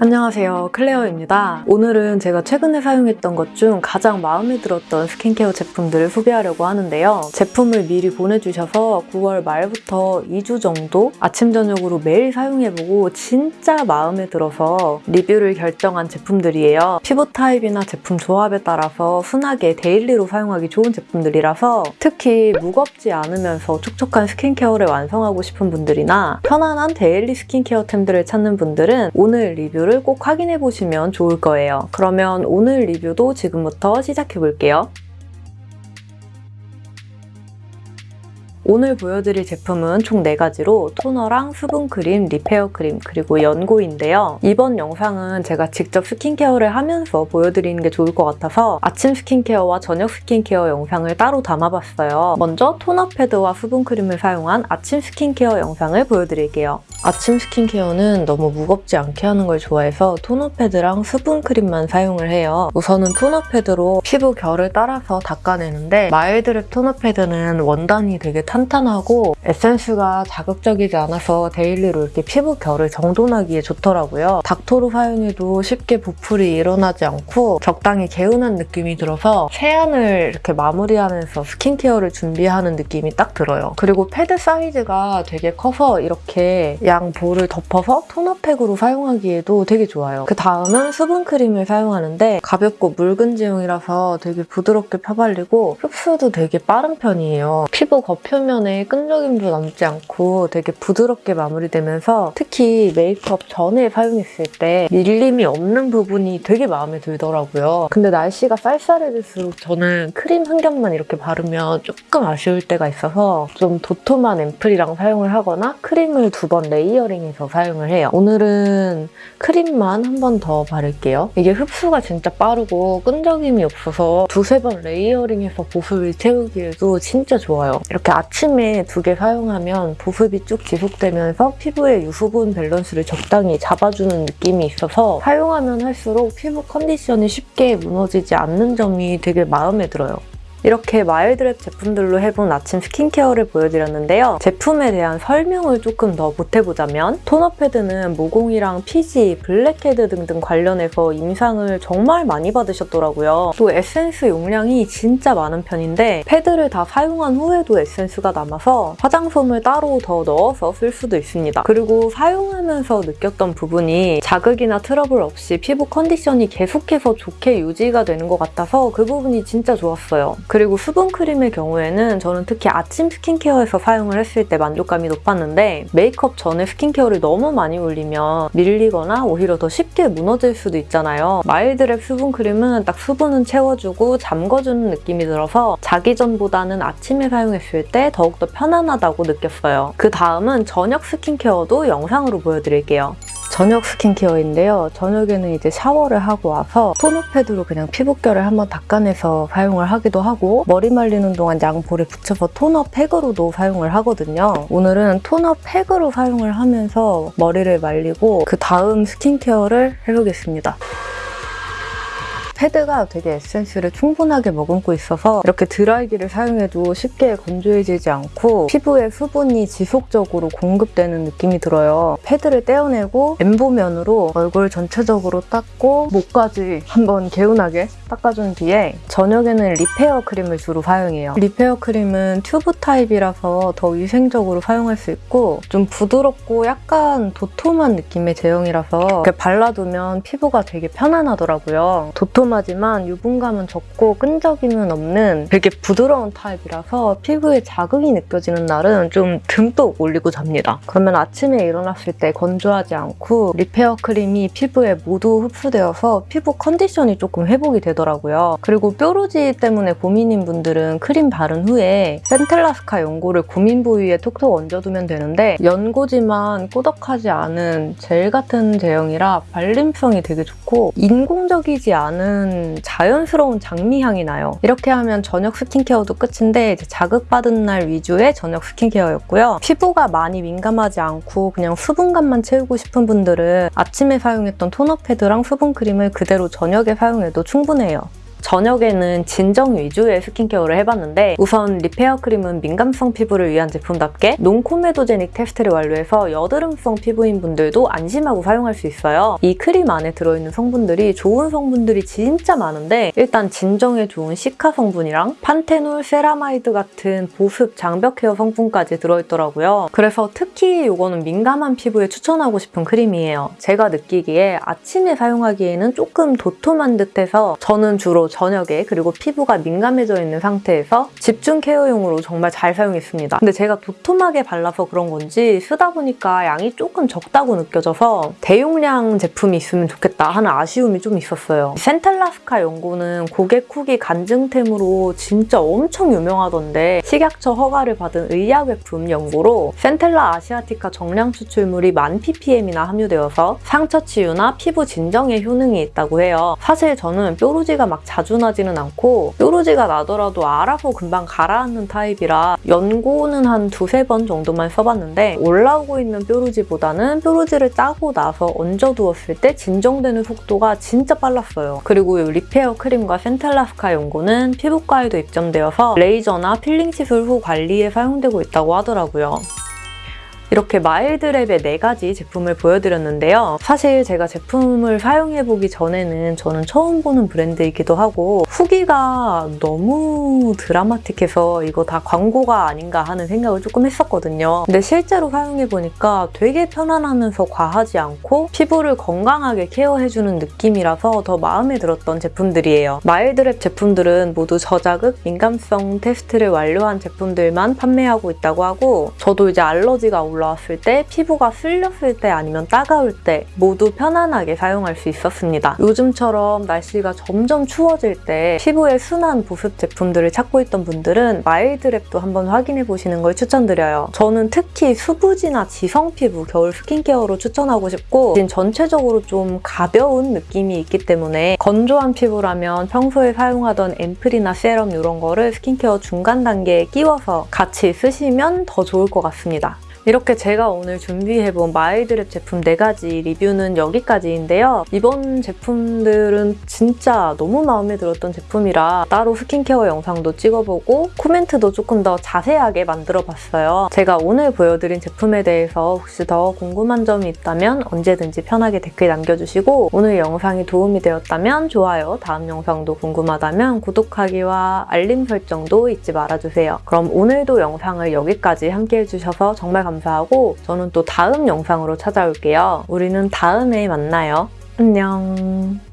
안녕하세요. 클레어입니다. 오늘은 제가 최근에 사용했던 것 중 가장 마음에 들었던 스킨케어 제품들을 소개하려고 하는데요. 제품을 미리 보내주셔서 9월 말부터 2주 정도 아침 저녁으로 매일 사용해보고 진짜 마음에 들어서 리뷰를 결정한 제품들이에요. 피부 타입이나 제품 조합에 따라서 순하게 daily로 사용하기 좋은 제품들이라서 특히 무겁지 않으면서 촉촉한 스킨케어를 완성하고 싶은 분들이나 편안한 daily 스킨케어템들을 찾는 분들은 오늘 리뷰를 꼭 확인해 보시면 좋을 거예요. 그러면 오늘 리뷰도 지금부터 시작해 볼게요. 오늘 보여드릴 제품은 총 4가지로 토너랑 수분 크림, repair 크림, 그리고 연고인데요. 이번 영상은 제가 직접 스킨케어를 하면서 보여드리는 게 좋을 것 같아서 아침 스킨케어와 저녁 스킨케어 영상을 따로 담아봤어요. 먼저 토너 패드와 수분 크림을 사용한 아침 스킨케어 영상을 보여드릴게요. 아침 스킨케어는 너무 무겁지 않게 하는 걸 좋아해서 토너 패드랑 수분 크림만 사용을 해요. 우선은 토너 패드로 피부 결을 따라서 닦아내는데 마일드랩 토너 패드는 원단이 되게 탄탄하고 에센스가 자극적이지 않아서 daily로 이렇게 피부 결을 정돈하기에 좋더라고요. 닦토로 사용해도 쉽게 보풀이 일어나지 않고 적당히 개운한 느낌이 들어서 세안을 이렇게 마무리하면서 스킨케어를 준비하는 느낌이 딱 들어요. 그리고 패드 사이즈가 되게 커서 이렇게 양 볼을 덮어서 토너팩으로 사용하기에도 되게 좋아요. 그 다음은 수분크림을 사용하는데 가볍고 묽은 제형이라서 되게 부드럽게 펴발리고 흡수도 되게 빠른 편이에요. 피부 겉표면에 끈적임도 남지 않고 되게 부드럽게 마무리되면서 특히 메이크업 전에 사용했을 때 밀림이 없는 부분이 되게 마음에 들더라고요. 근데 날씨가 쌀쌀해질수록 저는 크림 한 겹만 이렇게 바르면 조금 아쉬울 때가 있어서 좀 도톰한 앰플이랑 사용을 하거나 크림을 두 번 layering해서 사용을 해요. 오늘은 크림만 한 번 더 바를게요. 이게 흡수가 진짜 빠르고 끈적임이 없어서 두세 번 layering해서 보습을 채우기에도 진짜 좋아요. 이렇게 아침에 두 개 사용하면 보습이 쭉 지속되면서 피부의 유수분 밸런스를 적당히 잡아주는 느낌이 있어서 사용하면 할수록 피부 컨디션이 쉽게 무너지지 않는 점이 되게 마음에 들어요. 이렇게 마일드랩 제품들로 해본 아침 스킨케어를 보여드렸는데요. 제품에 대한 설명을 조금 더 보태보자면 토너 패드는 모공이랑 피지, 블랙헤드 등등 관련해서 임상을 정말 많이 받으셨더라고요. 또 에센스 용량이 진짜 많은 편인데 패드를 다 사용한 후에도 에센스가 남아서 화장솜을 따로 더 넣어서 쓸 수도 있습니다. 그리고 사용하면서 느꼈던 부분이 자극이나 트러블 없이 피부 컨디션이 계속해서 좋게 유지가 되는 것 같아서 그 부분이 진짜 좋았어요. 그리고 수분 크림의 경우에는 저는 특히 아침 스킨케어에서 사용을 했을 때 만족감이 높았는데 메이크업 전에 스킨케어를 너무 많이 올리면 밀리거나 오히려 더 쉽게 무너질 수도 있잖아요. 마일드랩 수분 크림은 딱 수분은 채워주고 잠궈주는 느낌이 들어서 자기 전보다는 아침에 사용했을 때 더욱더 편안하다고 느꼈어요. 그 다음은 저녁 스킨케어도 영상으로 보여드릴게요. 저녁 스킨케어인데요. 저녁에는 이제 샤워를 하고 와서 토너 패드로 그냥 피부결을 한번 닦아내서 사용을 하기도 하고 머리 말리는 동안 양볼에 붙여서 토너 팩으로도 사용을 하거든요. 오늘은 토너 팩으로 사용을 하면서 머리를 말리고 그 다음 스킨케어를 해보겠습니다. 패드가 되게 에센스를 충분하게 머금고 있어서 이렇게 드라이기를 사용해도 쉽게 건조해지지 않고 피부에 수분이 지속적으로 공급되는 느낌이 들어요. 패드를 떼어내고 엠보면으로 얼굴 전체적으로 닦고 목까지 한번 개운하게 닦아준 뒤에 저녁에는 repair 크림을 주로 사용해요. repair 크림은 튜브 타입이라서 더 위생적으로 사용할 수 있고 좀 부드럽고 약간 도톰한 느낌의 제형이라서 이렇게 발라두면 피부가 되게 편안하더라고요. 도톰 달콤하지만 유분감은 적고 끈적임은 없는 되게 부드러운 타입이라서 피부에 자극이 느껴지는 날은 좀 듬뿍 올리고 잡니다. 그러면 아침에 일어났을 때 건조하지 않고 repair 크림이 피부에 모두 흡수되어서 피부 컨디션이 조금 회복이 되더라고요. 그리고 뾰루지 때문에 고민인 분들은 크림 바른 후에 센텔라스카 연고를 고민 부위에 톡톡 얹어두면 되는데 연고지만 꾸덕하지 않은 젤 같은 제형이라 발림성이 되게 좋고 인공적이지 않은 나는 자연스러운 장미향이 나요. 이렇게 하면 저녁 스킨케어도 끝인데 자극받은 날 위주의 저녁 스킨케어였고요. 피부가 많이 민감하지 않고 그냥 수분감만 채우고 싶은 분들은 아침에 사용했던 토너 패드랑 수분 크림을 그대로 저녁에 사용해도 충분해요. 저녁에는 진정 위주의 스킨케어를 해봤는데 우선 repair 크림은 민감성 피부를 위한 제품답게 non-comedogenic 테스트를 완료해서 여드름성 피부인 분들도 안심하고 사용할 수 있어요. 이 크림 안에 들어있는 성분들이 좋은 성분들이 진짜 많은데 일단 진정에 좋은 cica 성분이랑 판테놀, 세라마이드 같은 보습, 장벽 케어 성분까지 들어있더라고요. 그래서 특히 이거는 민감한 피부에 추천하고 싶은 크림이에요. 제가 느끼기에 아침에 사용하기에는 조금 도톰한 듯해서 저는 주로 저녁에 그리고 피부가 민감해져 있는 상태에서 집중 케어용으로 정말 잘 사용했습니다. 근데 제가 도톰하게 발라서 그런 건지 쓰다 보니까 양이 조금 적다고 느껴져서 대용량 제품이 있으면 좋겠다 하는 아쉬움이 좀 있었어요. 센텔라스카 연고는 고객 후기 간증템으로 진짜 엄청 유명하던데 식약처 허가를 받은 의약외품 연고로 Centella asiatica 정량 추출물이 만 ppm이나 함유되어서 상처 치유나 피부 진정에 효능이 있다고 해요. 사실 저는 뾰루지가 막 자주 나지는 않고 뾰루지가 나더라도 알아서 금방 가라앉는 타입이라 연고는 한 두세 번 정도만 써봤는데 올라오고 있는 뾰루지보다는 뾰루지를 짜고 나서 얹어두었을 때 진정되는 속도가 진짜 빨랐어요. 그리고 이 repair 크림과 센텔라스카 연고는 피부과에도 입점되어서 레이저나 필링 시술 후 관리에 사용되고 있다고 하더라고요. 이렇게 마일드랩의 네 가지 제품을 보여드렸는데요. 사실 제가 제품을 사용해보기 전에는 저는 처음 보는 브랜드이기도 하고 후기가 너무 드라마틱해서 이거 다 광고가 아닌가 하는 생각을 조금 했었거든요. 근데 실제로 사용해보니까 되게 편안하면서 과하지 않고 피부를 건강하게 케어해주는 느낌이라서 더 마음에 들었던 제품들이에요. 마일드랩 제품들은 모두 저자극, 민감성 테스트를 완료한 제품들만 판매하고 있다고 하고 저도 이제 알러지가 올라 올라왔을 때, 피부가 쓸렸을 때 아니면 따가울 때 모두 편안하게 사용할 수 있었습니다. 요즘처럼 날씨가 점점 추워질 때 피부에 순한 보습 제품들을 찾고 있던 분들은 마일드랩도 한번 확인해 보시는 걸 추천드려요. 저는 특히 수부지나 지성 피부 겨울 스킨케어로 추천하고 싶고 전체적으로 좀 가벼운 느낌이 있기 때문에 건조한 피부라면 평소에 사용하던 앰플이나 세럼 이런 거를 스킨케어 중간 단계에 끼워서 같이 쓰시면 더 좋을 것 같습니다. 이렇게 제가 오늘 준비해본 마일드랩 제품 4가지 리뷰는 여기까지인데요. 이번 제품들은 진짜 너무 마음에 들었던 제품이라 따로 스킨케어 영상도 찍어보고 코멘트도 조금 더 자세하게 만들어봤어요. 제가 오늘 보여드린 제품에 대해서 혹시 더 궁금한 점이 있다면 언제든지 편하게 댓글 남겨주시고 오늘 영상이 도움이 되었다면 좋아요, 다음 영상도 궁금하다면 구독하기와 알림 설정도 잊지 말아주세요. 그럼 오늘도 영상을 여기까지 함께 해주셔서 정말 감사합니다. 감사하고 저는 또 다음 영상으로 찾아올게요. 우리는 다음에 만나요. 안녕.